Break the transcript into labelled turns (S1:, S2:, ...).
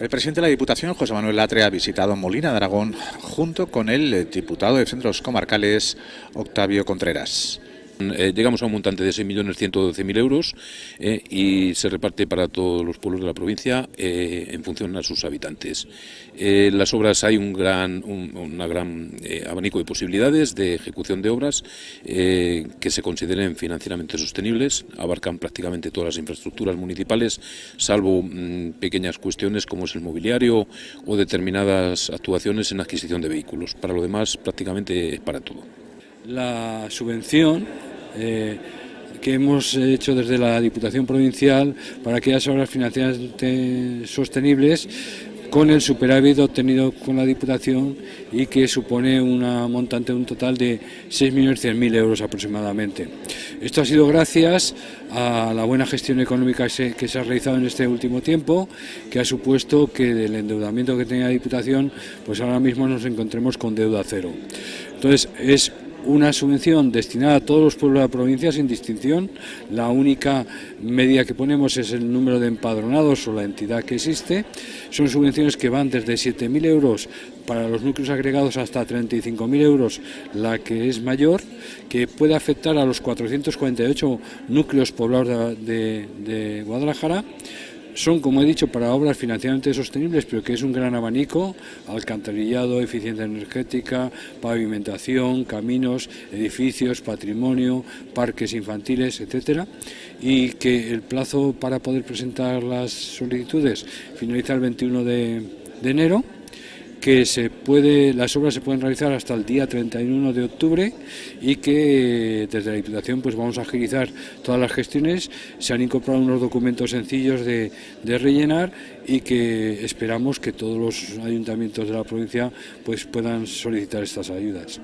S1: El presidente de la Diputación, José Manuel Latre, ha visitado Molina de Aragón junto con el diputado de Centros Comarcales, Octavio Contreras.
S2: Eh, llegamos a un montante de 6.112.000 euros eh, y se reparte para todos los pueblos de la provincia eh, en función a sus habitantes. Las obras hay un gran, un, gran abanico de posibilidades de ejecución de obras que se consideren financieramente sostenibles, abarcan prácticamente todas las infraestructuras municipales, salvo mm, pequeñas cuestiones como es el mobiliario o determinadas actuaciones en adquisición de vehículos. Para lo demás, prácticamente es para todo.
S3: La subvención eh, que hemos hecho desde la Diputación Provincial para aquellas obras financieras sostenibles con el superávit obtenido con la Diputación y que supone una montante un total de 6.100.000 euros aproximadamente. Esto ha sido gracias a la buena gestión económica que se ha realizado en este último tiempo, que ha supuesto que del endeudamiento que tenía la Diputación, pues ahora mismo nos encontremos con deuda cero. Entonces, es una subvención destinada a todos los pueblos de la provincia sin distinción. La única medida que ponemos es el número de empadronados o la entidad que existe. Son subvenciones que van desde 7.000 euros para los núcleos agregados hasta 35.000 euros, la que es mayor, que puede afectar a los 448 núcleos poblados de, de Guadalajara son, como he dicho, para obras financieramente sostenibles, pero que es un gran abanico, alcantarillado, eficiencia energética, pavimentación, caminos, edificios, patrimonio, parques infantiles, etcétera, y que el plazo para poder presentar las solicitudes finaliza el 21 de enero que se puede, las obras se pueden realizar hasta el día 31 de octubre y que desde la Diputación pues vamos a agilizar todas las gestiones. Se han incorporado unos documentos sencillos de, de rellenar y que esperamos que todos los ayuntamientos de la provincia pues puedan solicitar estas ayudas.